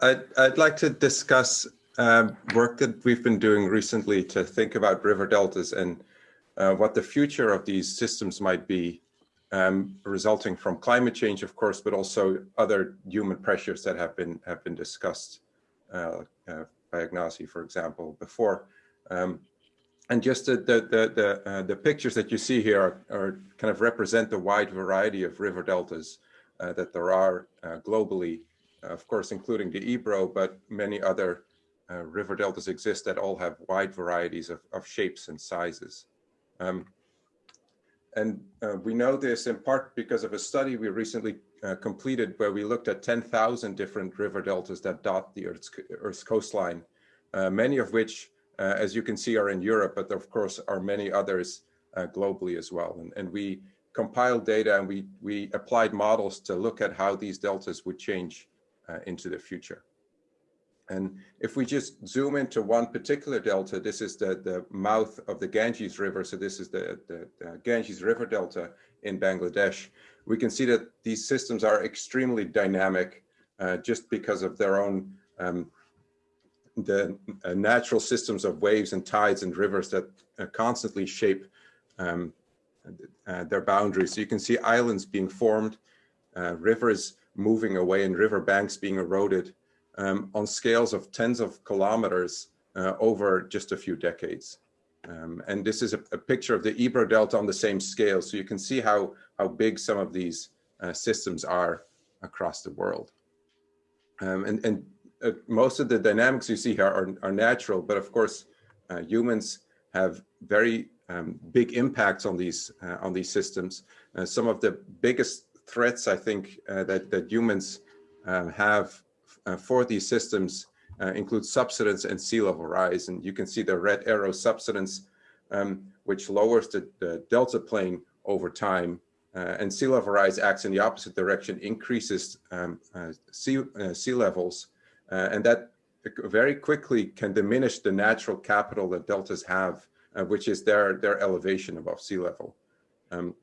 I'd, I'd like to discuss um, work that we've been doing recently to think about river deltas and uh, what the future of these systems might be, um, resulting from climate change, of course, but also other human pressures that have been have been discussed uh, uh, by Ignacy, for example, before. Um, and just the the the the, uh, the, pictures that you see here are, are, kind of represent the wide variety of river deltas uh, that there are uh, globally of course, including the Ebro, but many other uh, river deltas exist that all have wide varieties of, of shapes and sizes. Um, and uh, we know this in part because of a study we recently uh, completed where we looked at 10,000 different river deltas that dot the Earth's, Earth's coastline, uh, many of which, uh, as you can see, are in Europe, but of course are many others uh, globally as well. And, and we compiled data and we, we applied models to look at how these deltas would change uh, into the future. And if we just zoom into one particular delta, this is the, the mouth of the Ganges River. So this is the, the, the Ganges River Delta in Bangladesh. We can see that these systems are extremely dynamic uh, just because of their own um, the uh, natural systems of waves and tides and rivers that uh, constantly shape um, uh, their boundaries. So you can see islands being formed, uh, rivers moving away and riverbanks being eroded um, on scales of tens of kilometers uh, over just a few decades. Um, and this is a, a, picture of the Ebro Delta on the same scale. So you can see how, how big some of these uh, systems are across the world. Um, and and uh, most of the dynamics you see here are, are natural, but of course, uh, humans have very um, big impacts on these uh, on these systems. Uh, some of the biggest threats I think uh, that, that humans uh, have uh, for these systems include subsidence and sea level rise. And you can see the red arrow subsidence, um, which lowers the, the, delta plain over time. and sea level rise acts in the opposite direction, increases um, sea, sea levels. and that very quickly can diminish the natural capital that deltas have, uh, which is their, their elevation above sea level. Um,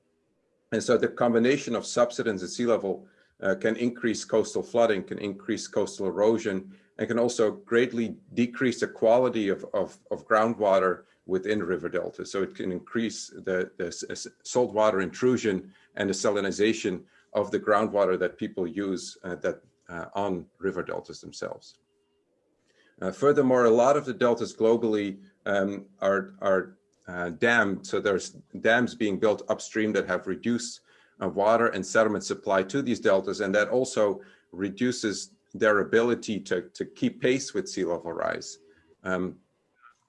and so the combination of subsidence and sea level uh, can increase coastal flooding, can increase coastal erosion, and can also greatly decrease the quality of, of, of groundwater within river delta. So it can increase the, the saltwater intrusion and the salinization of the groundwater that people use uh, that uh, on river deltas themselves. Uh, furthermore, a lot of the deltas globally um, are, are uh, dam. So there's dams being built upstream that have reduced uh, water and sediment supply to these deltas. And that also reduces their ability to, to keep pace with sea level rise um,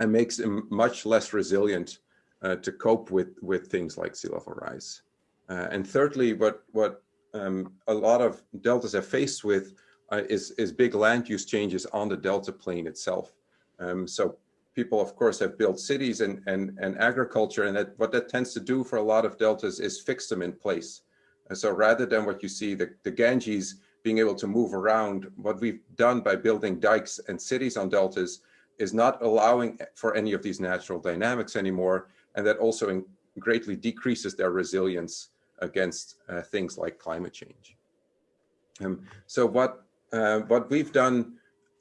and makes them much less resilient uh, to cope with, with things like sea level rise. Uh, and thirdly, what, what um, a lot of deltas are faced with uh, is, is big land use changes on the delta plain itself. Um, so people, of course, have built cities and, and, and agriculture, and that what that tends to do for a lot of deltas is fix them in place. And so rather than what you see, the, the Ganges being able to move around, what we've done by building dikes and cities on deltas is not allowing for any of these natural dynamics anymore, and that also in, greatly decreases their resilience against uh, things like climate change. Um, so what uh, what we've done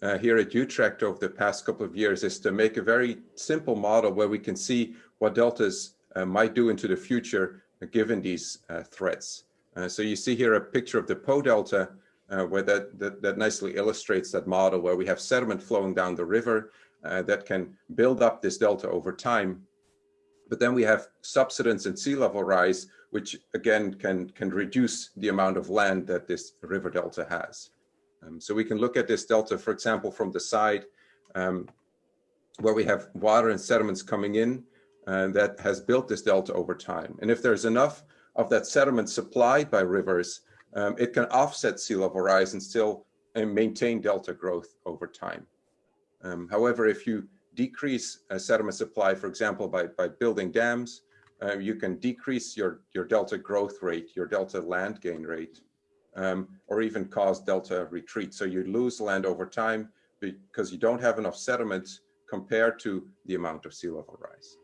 uh, here at Utrecht over the past couple of years is to make a very simple model where we can see what deltas uh, might do into the future uh, given these uh, threats. Uh, so you see here a picture of the Po Delta where that, that, that, nicely illustrates that model where we have sediment flowing down the river that can build up this delta over time. But then we have subsidence and sea level rise, which again can, can reduce the amount of land that this river delta has. Um, so we can look at this delta, for example, from the side um, where we have water and sediments coming in uh, that has built this delta over time. And if there's enough of that sediment supplied by rivers, um, it can offset sea level rise and still uh, maintain delta growth over time. Um, however, if you decrease uh, sediment supply, for example, by, by building dams, uh, you can decrease your, your delta growth rate, your delta land gain rate, um, or even cause delta retreat. So you lose land over time because you don't have enough sediment compared to the amount of sea level rise.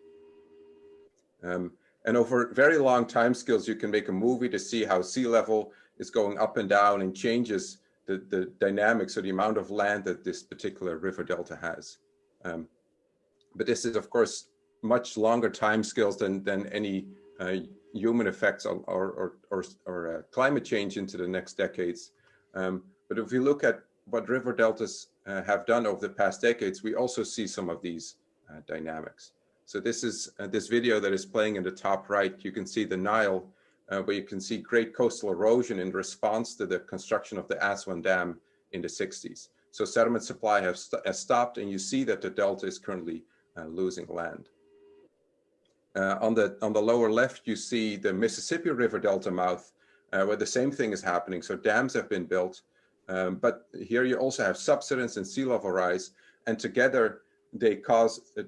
Um, and over very long time scales, you can make a movie to see how sea level is going up and down and changes the the, dynamics or the amount of land that this particular river delta has. Um, but this is, of course, much longer time scales than, than any uh, human effects or, or, or, or uh, climate change into the next decades. Um, but if we look at what river deltas uh, have done over the past decades, we also see some of these uh, dynamics. So this is uh, this video that is playing in the top right. You can see the Nile, uh, where you can see great coastal erosion in response to the construction of the Aswan Dam in the 60s. So sediment supply has, st has stopped and you see that the delta is currently losing land. Uh, on, the, on the lower left, you see the Mississippi River Delta mouth, uh, where the same thing is happening. So dams have been built, um, but here you also have subsidence and sea level rise, and together they cause a,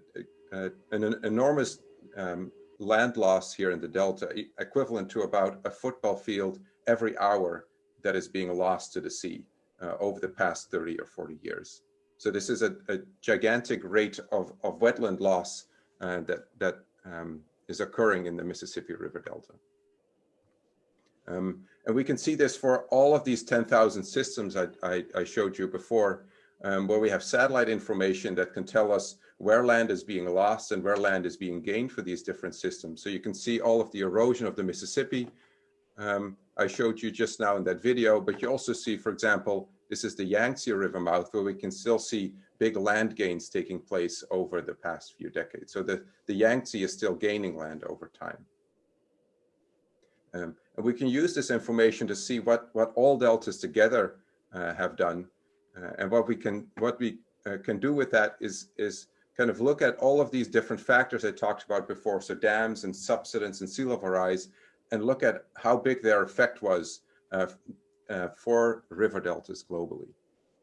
a, an enormous um, land loss here in the Delta, equivalent to about a football field every hour that is being lost to the sea uh, over the past 30 or 40 years. So this is a, a gigantic rate of, of wetland loss uh, that, that um, is occurring in the Mississippi River Delta. Um, and we can see this for all of these 10,000 systems I, I, I, showed you before, um, where we have satellite information that can tell us where land is being lost and where land is being gained for these different systems. So you can see all of the erosion of the Mississippi. Um, I showed you just now in that video, but you also see, for example, this is the Yangtze River mouth where we can still see big land gains taking place over the past few decades. So the, the Yangtze is still gaining land over time. Um, and we can use this information to see what, what all deltas together uh, have done. Uh, and what we can what we uh, can do with that is, is kind of look at all of these different factors I talked about before. So dams and subsidence and sea level rise, and look at how big their effect was uh, for river deltas globally.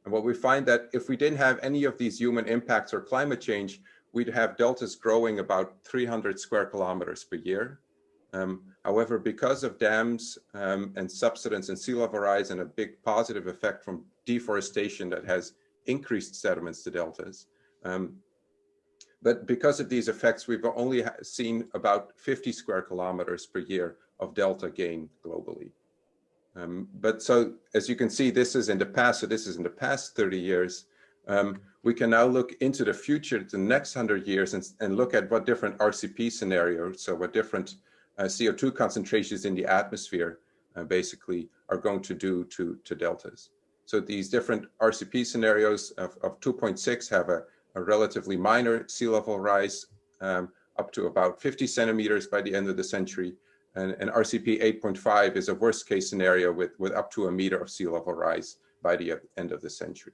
And what we find that if we didn't have any of these human impacts or climate change, we'd have deltas growing about 300 square kilometers per year. Um, however, because of dams um, and subsidence and sea level rise and a big positive effect from deforestation that has increased sediments to deltas, um, but because of these effects, we've only seen about 50 square kilometers per year of delta gain globally. Um, but so as you can see, this is in the past, so this is in the past 30 years. Um, we can now look into the future, the next 100 years, and, and look at what different RCP scenarios, so what different uh, CO2 concentrations in the atmosphere uh, basically are going to do to, to deltas. So these different RCP scenarios of, of 2.6 have a, a, relatively minor sea level rise um, up to about 50 centimeters by the end of the century. And, and RCP 8.5 is a worst case scenario with, with up to a meter of sea level rise by the end of the century.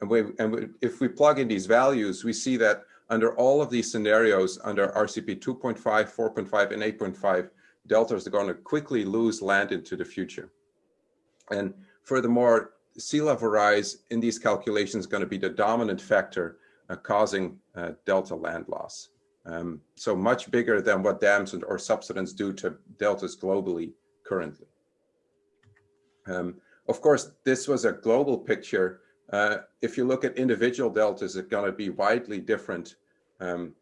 And, we, and we, if we plug in these values, we see that under all of these scenarios, under RCP 2.5, 4.5, and 8.5, deltas are going to quickly lose land into the future. And furthermore, sea level rise in these calculations is going to be the dominant factor uh, causing uh, delta land loss. Um, so much bigger than what dams or subsidence do to deltas globally currently. Um, of course, this was a global picture. Uh, if you look at individual deltas, it's going to be widely different. Um,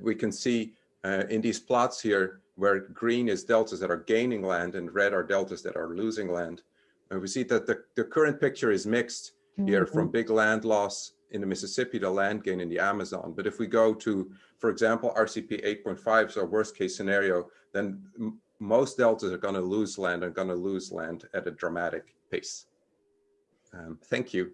we can see uh, in these plots here where green is deltas that are gaining land and red are deltas that are losing land. And we see that the, the current picture is mixed here mm -hmm. from mm-hmm. big land loss in the Mississippi to land gain in the Amazon. But if we go to, for example, RCP 8.5, so worst case scenario, then most deltas are going to lose land and going to lose land at a dramatic pace. Um, thank you.